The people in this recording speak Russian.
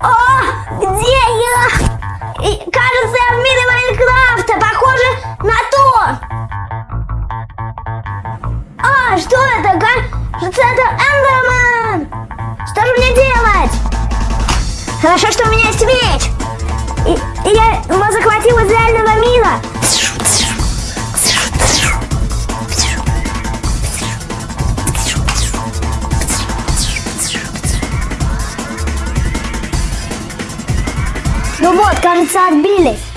О, где я? И, кажется, я в мире Майнкрафта. Похоже на то. А, что это? Кажется, это Эндерман. Что же мне делать? Хорошо, что у меня есть меч. И, и я его захватил из Ну вот, кажется, отбились.